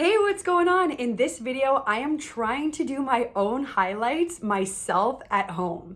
Hey, what's going on? In this video, I am trying to do my own highlights myself at home.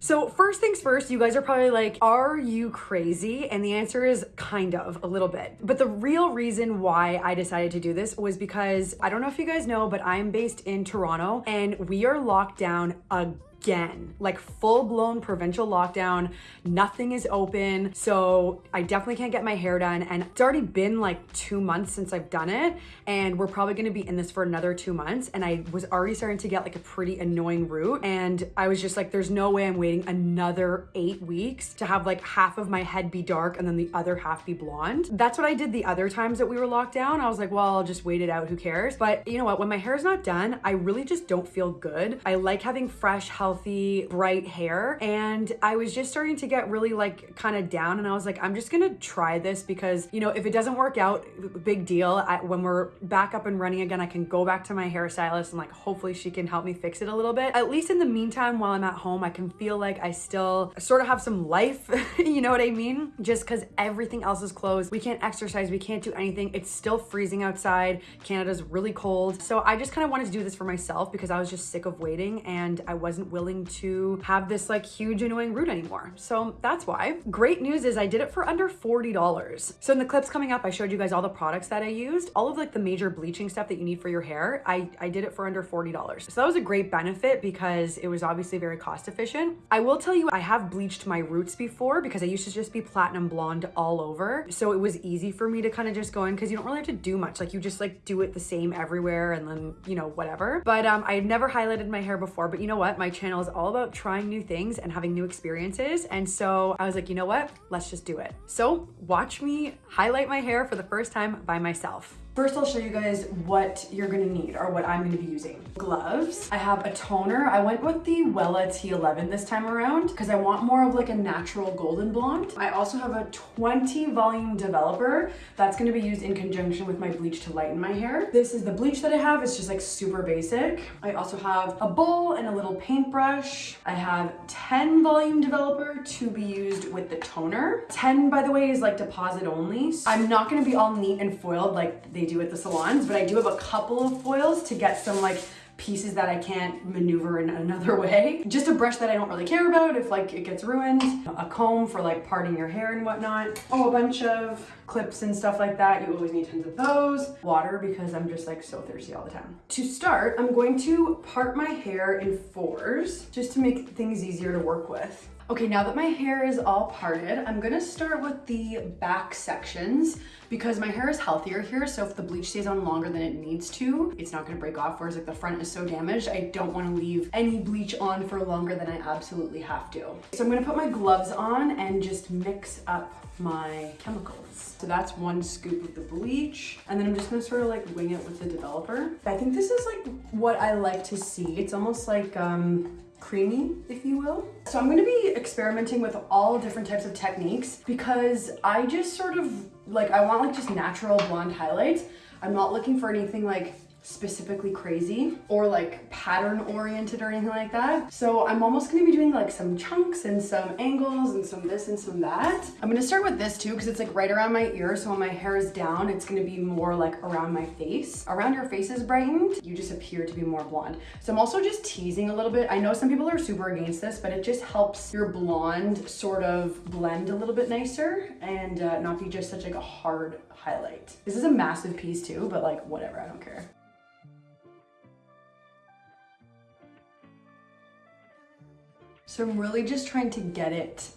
So first things first, you guys are probably like, are you crazy? And the answer is kind of a little bit. But the real reason why I decided to do this was because I don't know if you guys know, but I'm based in Toronto and we are locked down again again, like full blown provincial lockdown. Nothing is open. So I definitely can't get my hair done. And it's already been like two months since I've done it. And we're probably gonna be in this for another two months. And I was already starting to get like a pretty annoying root. And I was just like, there's no way I'm waiting another eight weeks to have like half of my head be dark and then the other half be blonde. That's what I did the other times that we were locked down. I was like, well, I'll just wait it out. Who cares? But you know what? When my hair is not done, I really just don't feel good. I like having fresh, healthy, healthy, bright hair. And I was just starting to get really like kind of down and I was like, I'm just gonna try this because, you know, if it doesn't work out, big deal. I, when we're back up and running again, I can go back to my hairstylist and like, hopefully she can help me fix it a little bit. At least in the meantime, while I'm at home, I can feel like I still sort of have some life, you know what I mean? Just cause everything else is closed. We can't exercise, we can't do anything. It's still freezing outside. Canada's really cold. So I just kind of wanted to do this for myself because I was just sick of waiting and I wasn't willing willing to have this like huge annoying root anymore. So that's why. Great news is I did it for under $40. So in the clips coming up, I showed you guys all the products that I used, all of like the major bleaching stuff that you need for your hair. I, I did it for under $40. So that was a great benefit because it was obviously very cost efficient. I will tell you, I have bleached my roots before because I used to just be platinum blonde all over. So it was easy for me to kind of just go in because you don't really have to do much. Like you just like do it the same everywhere and then, you know, whatever. But um, I had never highlighted my hair before, but you know what? My is all about trying new things and having new experiences. And so I was like, you know what? Let's just do it. So watch me highlight my hair for the first time by myself. First, I'll show you guys what you're gonna need or what I'm gonna be using. Gloves. I have a toner. I went with the Wella T11 this time around because I want more of like a natural golden blonde. I also have a 20 volume developer that's gonna be used in conjunction with my bleach to lighten my hair. This is the bleach that I have. It's just like super basic. I also have a bowl and a little paintbrush. I have 10 volume developer to be used with the toner. 10, by the way, is like deposit only. I'm not gonna be all neat and foiled like they do at the salons, but I do have a couple of foils to get some like pieces that I can't maneuver in another way. Just a brush that I don't really care about if like it gets ruined, a comb for like parting your hair and whatnot, oh, a bunch of clips and stuff like that. You always need tons of those. Water because I'm just like so thirsty all the time. To start, I'm going to part my hair in fours just to make things easier to work with. Okay, now that my hair is all parted, I'm gonna start with the back sections because my hair is healthier here. So if the bleach stays on longer than it needs to, it's not gonna break off. Whereas like the front is so damaged, I don't wanna leave any bleach on for longer than I absolutely have to. So I'm gonna put my gloves on and just mix up my chemicals. So that's one scoop of the bleach. And then I'm just gonna sort of like wing it with the developer. I think this is like what I like to see. It's almost like, um, creamy, if you will. So I'm gonna be experimenting with all different types of techniques because I just sort of, like, I want like just natural blonde highlights. I'm not looking for anything like specifically crazy or like pattern oriented or anything like that. So I'm almost gonna be doing like some chunks and some angles and some this and some that. I'm gonna start with this too because it's like right around my ear. So when my hair is down, it's gonna be more like around my face. Around your face is brightened, you just appear to be more blonde. So I'm also just teasing a little bit. I know some people are super against this, but it just helps your blonde sort of blend a little bit nicer and uh, not be just such like a hard highlight. This is a massive piece too, but like whatever, I don't care. So I'm really just trying to get it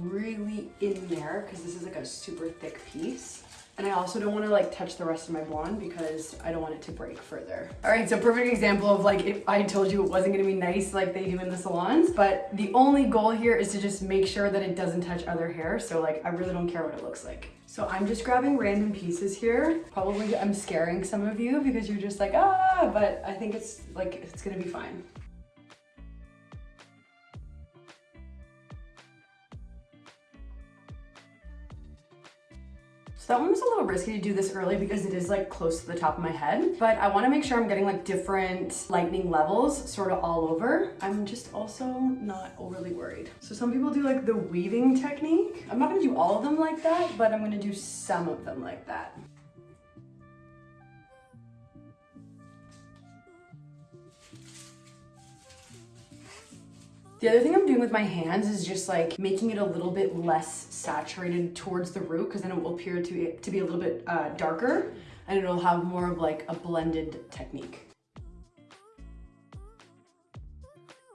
really in there because this is like a super thick piece. And I also don't want to like touch the rest of my blonde because I don't want it to break further. All right, so perfect example of like if I told you it wasn't gonna be nice like they do in the salons, but the only goal here is to just make sure that it doesn't touch other hair. So like I really don't care what it looks like. So I'm just grabbing random pieces here. Probably I'm scaring some of you because you're just like, ah, but I think it's like, it's gonna be fine. So that one was a little risky to do this early because it is like close to the top of my head, but I wanna make sure I'm getting like different lightning levels sort of all over. I'm just also not overly worried. So some people do like the weaving technique. I'm not gonna do all of them like that, but I'm gonna do some of them like that. The other thing I'm doing with my hands is just like making it a little bit less saturated towards the root because then it will appear to be, to be a little bit uh, darker and it'll have more of like a blended technique.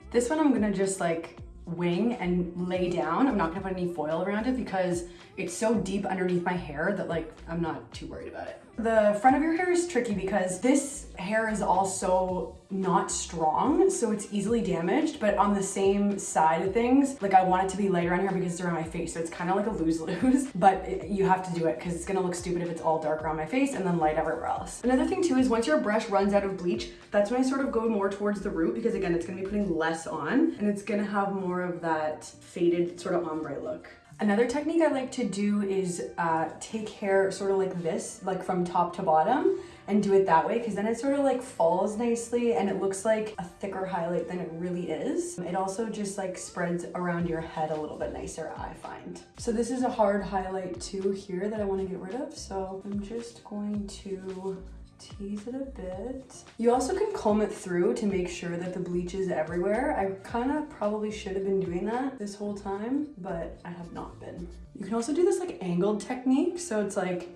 This one I'm gonna just like wing and lay down. I'm not gonna put any foil around it because it's so deep underneath my hair that like I'm not too worried about it. The front of your hair is tricky because this hair is also not strong, so it's easily damaged, but on the same side of things, like I want it to be lighter on here because they're on my face, so it's kind of like a lose-lose, but it, you have to do it because it's gonna look stupid if it's all dark around my face and then light everywhere else. Another thing too is once your brush runs out of bleach, that's when I sort of go more towards the root because again, it's gonna be putting less on and it's gonna have more of that faded sort of ombre look. Another technique I like to do is uh, take hair sort of like this, like from top to bottom, and do it that way because then it sort of like falls nicely and it looks like a thicker highlight than it really is. It also just like spreads around your head a little bit nicer, I find. So this is a hard highlight too here that I want to get rid of. So I'm just going to tease it a bit. You also can comb it through to make sure that the bleach is everywhere. I kind of probably should have been doing that this whole time, but I have not been. You can also do this like angled technique. So it's like,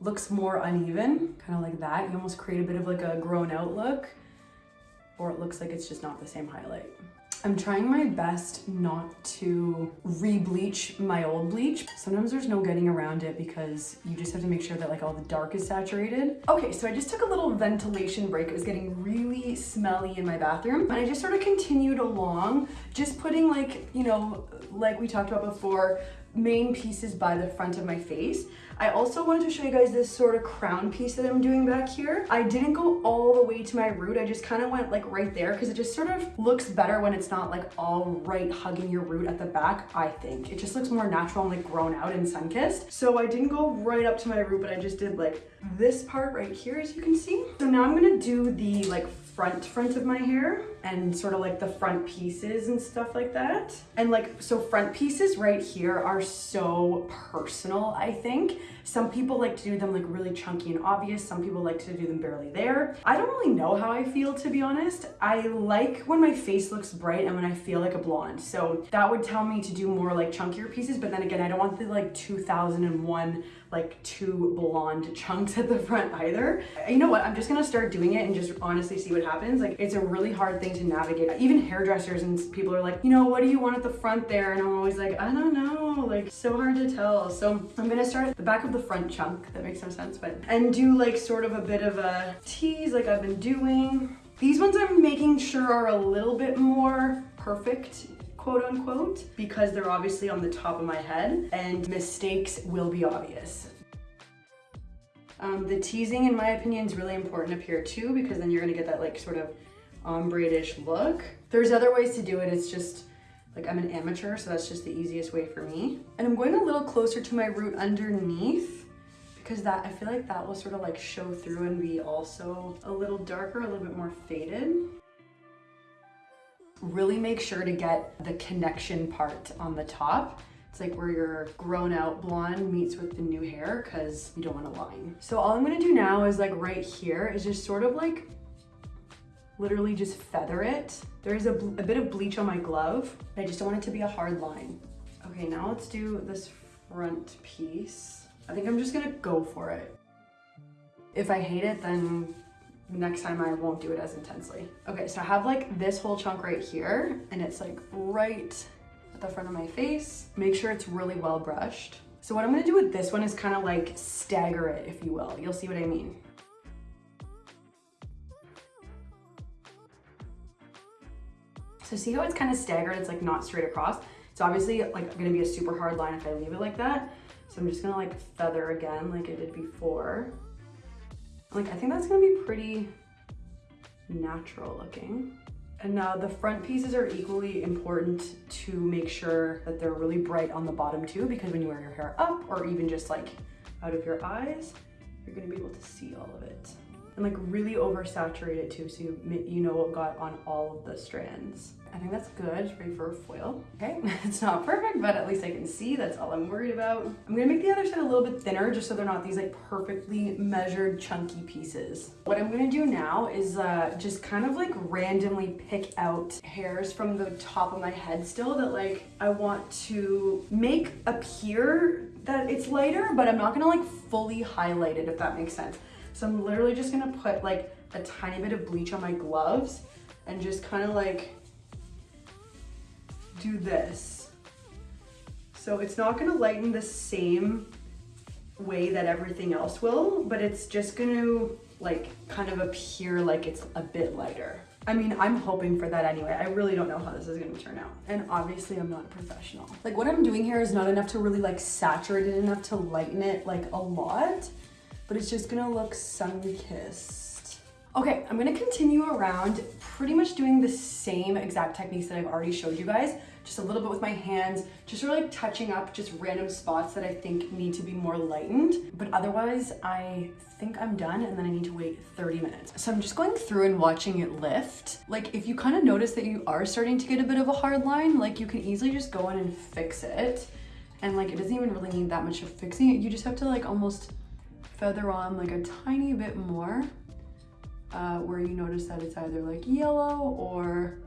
looks more uneven, kind of like that. You almost create a bit of like a grown out look, or it looks like it's just not the same highlight. I'm trying my best not to re-bleach my old bleach. Sometimes there's no getting around it because you just have to make sure that like all the dark is saturated. Okay, so I just took a little ventilation break. It was getting really smelly in my bathroom. And I just sort of continued along, just putting like, you know, like we talked about before, main pieces by the front of my face. I also wanted to show you guys this sort of crown piece that I'm doing back here. I didn't go all the way to my root. I just kind of went like right there because it just sort of looks better when it's not like all right hugging your root at the back, I think. It just looks more natural and like grown out and sun-kissed. So I didn't go right up to my root, but I just did like this part right here, as you can see. So now I'm gonna do the like front front of my hair and sort of like the front pieces and stuff like that. And like, so front pieces right here are so personal, I think. Some people like to do them like really chunky and obvious. Some people like to do them barely there. I don't really know how I feel, to be honest. I like when my face looks bright and when I feel like a blonde. So that would tell me to do more like chunkier pieces. But then again, I don't want the like 2001 like two blonde chunks at the front either. You know what? I'm just gonna start doing it and just honestly see what happens. Like it's a really hard thing to navigate. Even hairdressers and people are like, you know, what do you want at the front there? And I'm always like, I don't know, like so hard to tell. So I'm gonna start at the back of the front chunk. That makes no sense, but, and do like sort of a bit of a tease like I've been doing. These ones I'm making sure are a little bit more perfect quote unquote, because they're obviously on the top of my head and mistakes will be obvious. Um, the teasing, in my opinion, is really important up here too, because then you're gonna get that like sort of Um, ombre-ish look. There's other ways to do it, it's just, like I'm an amateur, so that's just the easiest way for me. And I'm going a little closer to my root underneath because that I feel like that will sort of like show through and be also a little darker, a little bit more faded really make sure to get the connection part on the top. It's like where your grown out blonde meets with the new hair because you don't want a line. So all I'm gonna do now is like right here is just sort of like literally just feather it. There's a, a bit of bleach on my glove. I just don't want it to be a hard line. Okay, now let's do this front piece. I think I'm just gonna go for it. If I hate it, then next time I won't do it as intensely. Okay, so I have like this whole chunk right here and it's like right at the front of my face. Make sure it's really well brushed. So what I'm gonna do with this one is kind of like stagger it, if you will. You'll see what I mean. So see how it's kind of staggered? It's like not straight across. It's obviously like gonna be a super hard line if I leave it like that. So I'm just gonna like feather again like I did before. Like, I think that's gonna be pretty natural looking. And now the front pieces are equally important to make sure that they're really bright on the bottom too, because when you wear your hair up or even just like out of your eyes, you're gonna be able to see all of it. And like really oversaturate it too, so you, you know what got on all of the strands. I think that's good, ready for foil. Okay, it's not perfect, but at least I can see, that's all I'm worried about. I'm gonna make the other side a little bit thinner just so they're not these like perfectly measured chunky pieces. What I'm gonna do now is uh, just kind of like randomly pick out hairs from the top of my head still that like I want to make appear that it's lighter, but I'm not gonna like fully highlight it if that makes sense. So I'm literally just gonna put like a tiny bit of bleach on my gloves and just kind of like do this. So it's not gonna lighten the same way that everything else will, but it's just gonna like kind of appear like it's a bit lighter. I mean, I'm hoping for that anyway. I really don't know how this is gonna turn out. And obviously I'm not a professional. Like what I'm doing here is not enough to really like saturate it enough to lighten it like a lot, but it's just gonna look sun-kissed. Okay, I'm gonna continue around pretty much doing the same exact techniques that I've already showed you guys, just a little bit with my hands, just sort of like touching up just random spots that I think need to be more lightened. But otherwise, I think I'm done and then I need to wait 30 minutes. So I'm just going through and watching it lift. Like if you kind of notice that you are starting to get a bit of a hard line, like you can easily just go in and fix it. And like it doesn't even really need that much of fixing it. You just have to like almost feather on like a tiny bit more uh, where you notice that it's either like yellow or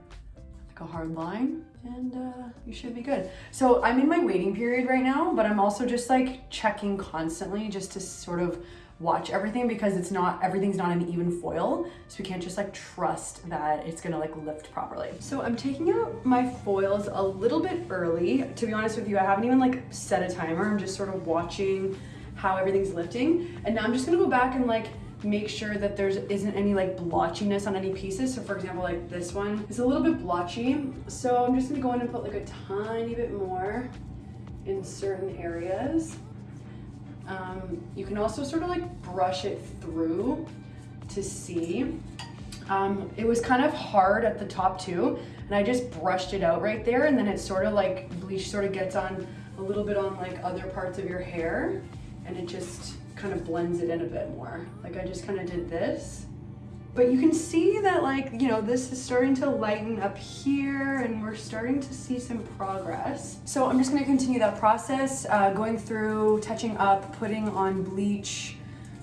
like a hard line and uh, you should be good. So I'm in my waiting period right now, but I'm also just like checking constantly just to sort of watch everything because it's not, everything's not an even foil. So we can't just like trust that it's gonna like lift properly. So I'm taking out my foils a little bit early. To be honest with you, I haven't even like set a timer. I'm just sort of watching how everything's lifting. And now I'm just gonna go back and like make sure that there isn't any like blotchiness on any pieces. So for example, like this one is a little bit blotchy. So I'm just gonna go in and put like a tiny bit more in certain areas. Um, you can also sort of like brush it through to see. Um, it was kind of hard at the top too, and I just brushed it out right there, and then it sort of like, bleach sort of gets on a little bit on like other parts of your hair, and it just kind of blends it in a bit more. Like I just kind of did this. But you can see that like, you know, this is starting to lighten up here and we're starting to see some progress. So I'm just gonna continue that process, uh, going through, touching up, putting on bleach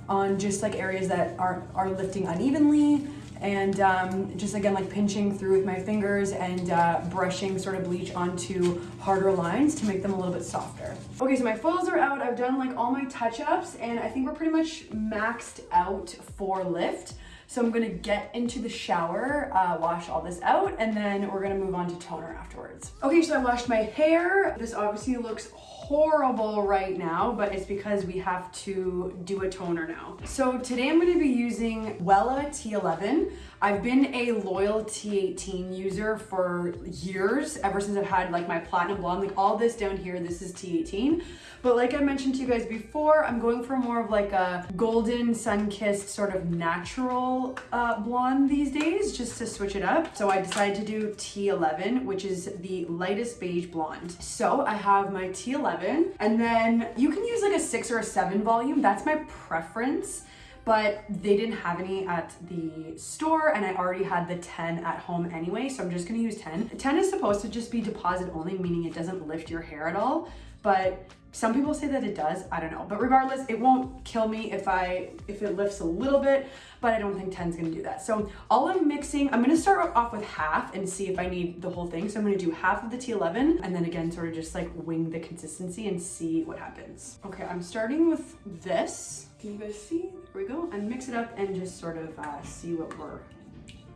on just like areas that are, are lifting unevenly, and um, just again like pinching through with my fingers and uh, brushing sort of bleach onto harder lines to make them a little bit softer. Okay, so my foils are out. I've done like all my touch-ups and I think we're pretty much maxed out for lift. So I'm gonna get into the shower, uh, wash all this out, and then we're gonna move on to toner afterwards. Okay, so I washed my hair. This obviously looks horrible right now, but it's because we have to do a toner now. So today I'm gonna be using Wella T11. I've been a loyal T18 user for years, ever since I've had like my platinum blonde, like all this down here, this is T18. But like I mentioned to you guys before, I'm going for more of like a golden sun-kissed sort of natural uh, blonde these days, just to switch it up. So I decided to do T11, which is the lightest beige blonde. So I have my T11, and then you can use like a six or a seven volume. That's my preference but they didn't have any at the store and I already had the 10 at home anyway, so I'm just gonna use 10. 10 is supposed to just be deposit only, meaning it doesn't lift your hair at all, but some people say that it does, I don't know. But regardless, it won't kill me if I if it lifts a little bit, but I don't think 10 is gonna do that. So all I'm mixing, I'm gonna start off with half and see if I need the whole thing. So I'm gonna do half of the T11 and then again, sort of just like wing the consistency and see what happens. Okay, I'm starting with this. Can you guys see? There we go. And mix it up and just sort of uh, see what we're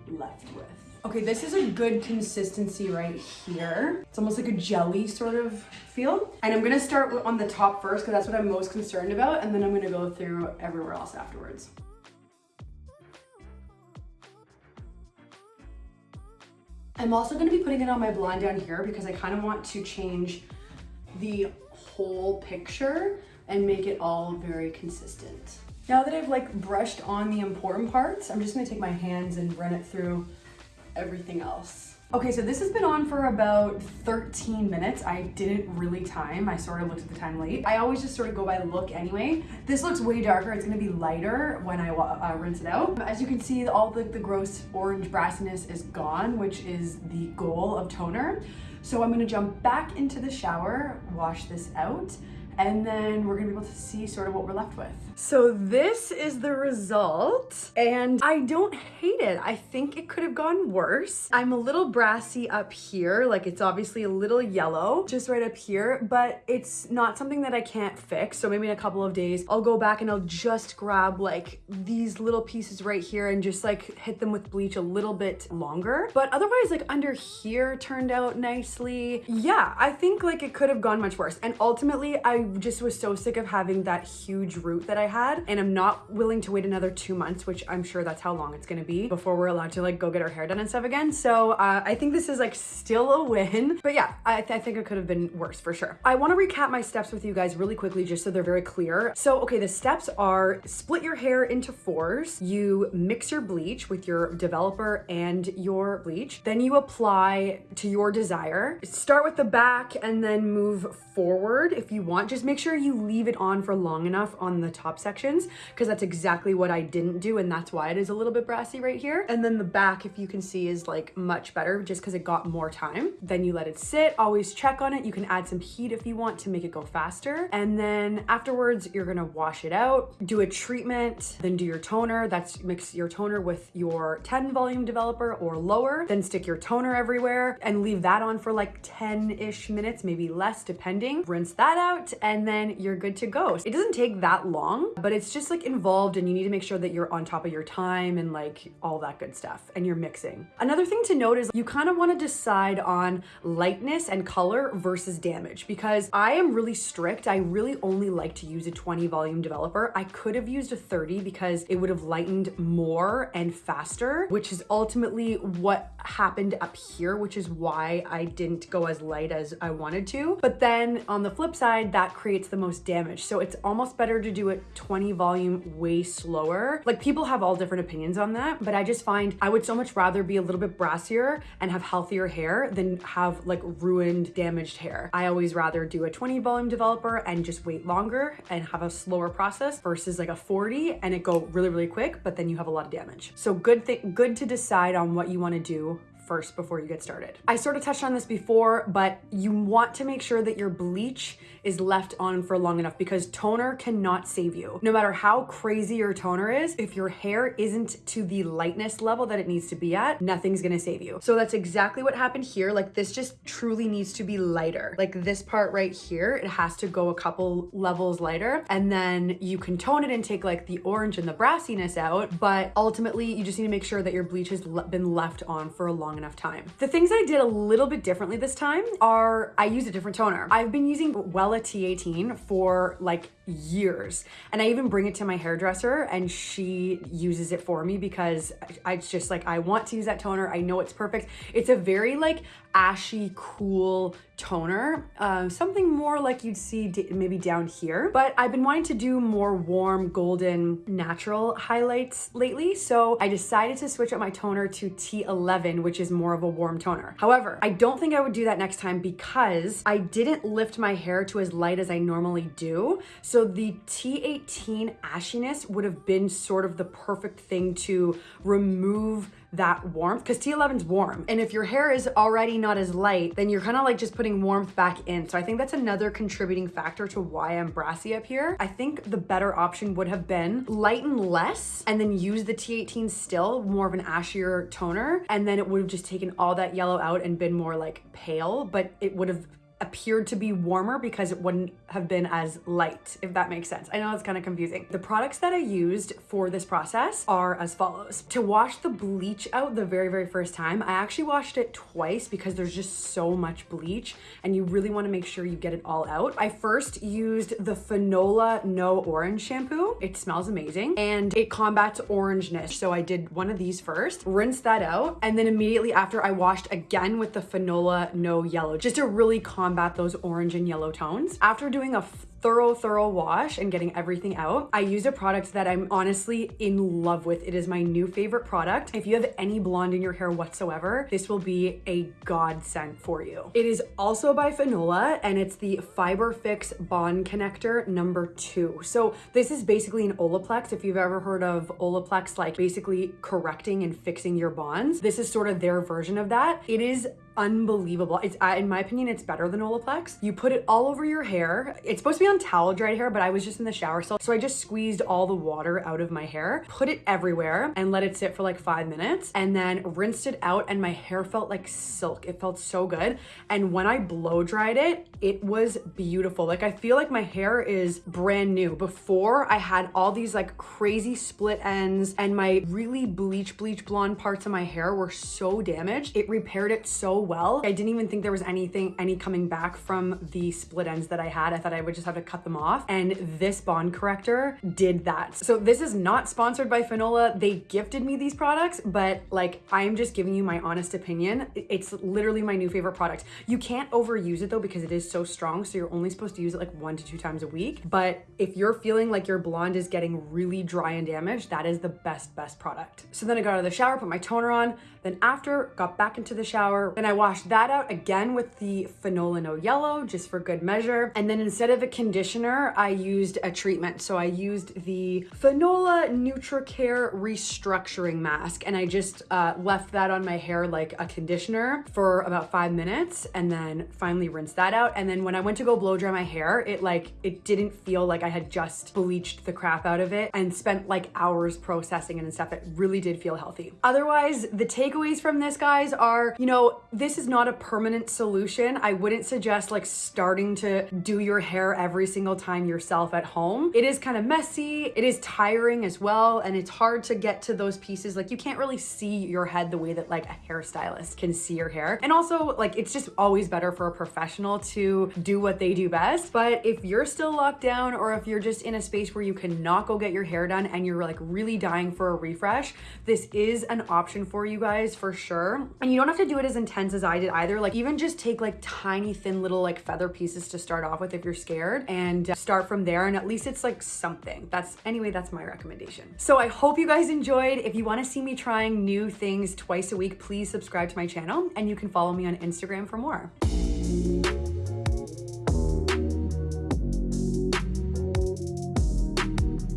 left with. Okay, this is a good consistency right here. It's almost like a jelly sort of feel. And I'm gonna start on the top first because that's what I'm most concerned about. And then I'm gonna go through everywhere else afterwards. I'm also gonna be putting it on my blonde down here because I kind of want to change the whole picture and make it all very consistent. Now that I've like brushed on the important parts, I'm just gonna take my hands and run it through everything else. Okay, so this has been on for about 13 minutes. I didn't really time. I sort of looked at the time late. I always just sort of go by look anyway. This looks way darker. It's gonna be lighter when I uh, rinse it out. As you can see, all the, the gross orange brassiness is gone, which is the goal of toner. So I'm gonna jump back into the shower, wash this out, and then we're gonna be able to see sort of what we're left with. So this is the result and I don't hate it. I think it could have gone worse. I'm a little brassy up here, like it's obviously a little yellow just right up here, but it's not something that I can't fix. So maybe in a couple of days, I'll go back and I'll just grab like these little pieces right here and just like hit them with bleach a little bit longer. But otherwise like under here turned out nicely. Yeah, I think like it could have gone much worse. And ultimately I just was so sick of having that huge root that I had and I'm not willing to wait another two months, which I'm sure that's how long it's gonna be before we're allowed to like go get our hair done and stuff again. So uh, I think this is like still a win, but yeah, I, th I think it could have been worse for sure. I wanna recap my steps with you guys really quickly just so they're very clear. So, okay, the steps are split your hair into fours, you mix your bleach with your developer and your bleach, then you apply to your desire. Start with the back and then move forward if you want. Just make sure you leave it on for long enough on the top sections because that's exactly what I didn't do and that's why it is a little bit brassy right here. And then the back, if you can see, is like much better just because it got more time. Then you let it sit, always check on it. You can add some heat if you want to make it go faster. And then afterwards, you're gonna wash it out, do a treatment, then do your toner. That's mix your toner with your 10 volume developer or lower, then stick your toner everywhere and leave that on for like 10-ish minutes, maybe less depending rinse that out, and then you're good to go. It doesn't take that long, but it's just like involved and you need to make sure that you're on top of your time and like all that good stuff and you're mixing. Another thing to note is you kind of want to decide on lightness and color versus damage because I am really strict. I really only like to use a 20 volume developer. I could have used a 30 because it would have lightened more and faster, which is ultimately what happened up here, which is why I didn't go as light as I wanted to. But then on the flip side, that creates the most damage. So it's almost better to do it 20 volume way slower. Like people have all different opinions on that, but I just find I would so much rather be a little bit brassier and have healthier hair than have like ruined, damaged hair. I always rather do a 20 volume developer and just wait longer and have a slower process versus like a 40 and it go really, really quick, but then you have a lot of damage. So good thing, good to decide on what you want to do first before you get started. I sort of touched on this before, but you want to make sure that your bleach is left on for long enough because toner cannot save you. No matter how crazy your toner is, if your hair isn't to the lightness level that it needs to be at, nothing's gonna save you. So that's exactly what happened here. Like this just truly needs to be lighter. Like this part right here, it has to go a couple levels lighter and then you can tone it and take like the orange and the brassiness out. But ultimately you just need to make sure that your bleach has been left on for a long enough time. The things I did a little bit differently this time are I used a different toner. I've been using Wella T18 for like years and I even bring it to my hairdresser and she uses it for me because I, it's just like I want to use that toner. I know it's perfect. It's a very like ashy, cool toner. Um, something more like you'd see maybe down here. But I've been wanting to do more warm, golden, natural highlights lately. So I decided to switch up my toner to T11, which is more of a warm toner. However, I don't think I would do that next time because I didn't lift my hair to as light as I normally do. So the T18 ashiness would have been sort of the perfect thing to remove that warmth because T11's warm. And if your hair is already not as light, then you're kind of like just putting warmth back in. So I think that's another contributing factor to why I'm brassy up here. I think the better option would have been lighten less and then use the T18 still, more of an ashier toner. And then it would have just taken all that yellow out and been more like pale, but it would have appeared to be warmer because it wouldn't have been as light, if that makes sense. I know it's kind of confusing. The products that I used for this process are as follows. To wash the bleach out the very, very first time, I actually washed it twice because there's just so much bleach and you really want to make sure you get it all out. I first used the Fanola No Orange shampoo. It smells amazing and it combats orangeness. So I did one of these first, rinse that out, and then immediately after I washed again with the Fanola No Yellow, just to really combat combat those orange and yellow tones. After doing a thorough, thorough wash and getting everything out, I use a product that I'm honestly in love with. It is my new favorite product. If you have any blonde in your hair whatsoever, this will be a godsend for you. It is also by Fanola and it's the Fiber Fix Bond Connector number two. So this is basically an Olaplex. If you've ever heard of Olaplex, like basically correcting and fixing your bonds, this is sort of their version of that. It is unbelievable. It's in my opinion, it's better than Olaplex. You put it all over your hair. It's supposed to be on towel dried hair, but I was just in the shower, so so I just squeezed all the water out of my hair, put it everywhere, and let it sit for like five minutes, and then rinsed it out, and my hair felt like silk. It felt so good, and when I blow dried it, it was beautiful. Like I feel like my hair is brand new. Before I had all these like crazy split ends, and my really bleach bleach blonde parts of my hair were so damaged. It repaired it so well. I didn't even think there was anything, any coming back from the split ends that I had. I thought I would just have to cut them off. And this bond corrector did that. So this is not sponsored by Fanola. They gifted me these products, but like I'm just giving you my honest opinion. It's literally my new favorite product. You can't overuse it though because it is so strong. So you're only supposed to use it like one to two times a week. But if you're feeling like your blonde is getting really dry and damaged, that is the best, best product. So then I got out of the shower, put my toner on. Then after, got back into the shower. Then I washed that out again with the Fanola No Yellow, just for good measure. And then instead of a conditioner, I used a treatment. So I used the Fanola NutriCare Restructuring Mask. And I just uh, left that on my hair like a conditioner for about five minutes. And then finally rinsed that out. And then when I went to go blow dry my hair, it like, it didn't feel like I had just bleached the crap out of it and spent like hours processing it and stuff. It really did feel healthy. Otherwise, the takeaways from this, guys, are, you know, this is not a permanent solution. I wouldn't suggest like starting to do your hair every single time yourself at home. It is kind of messy. It is tiring as well. And it's hard to get to those pieces. Like you can't really see your head the way that like a hairstylist can see your hair. And also like, it's just always better for a professional to do what they do best. But if you're still locked down or if you're just in a space where you cannot go get your hair done and you're like really dying for a refresh, this is an option for you guys for sure. And you don't have to do it as intense as I did either. Like even just take like tiny thin little like feather pieces to start off with if you're scared and uh, start from there. And at least it's like something. That's anyway, that's my recommendation. So I hope you guys enjoyed. If you want to see me trying new things twice a week, please subscribe to my channel and you can follow me on Instagram for more.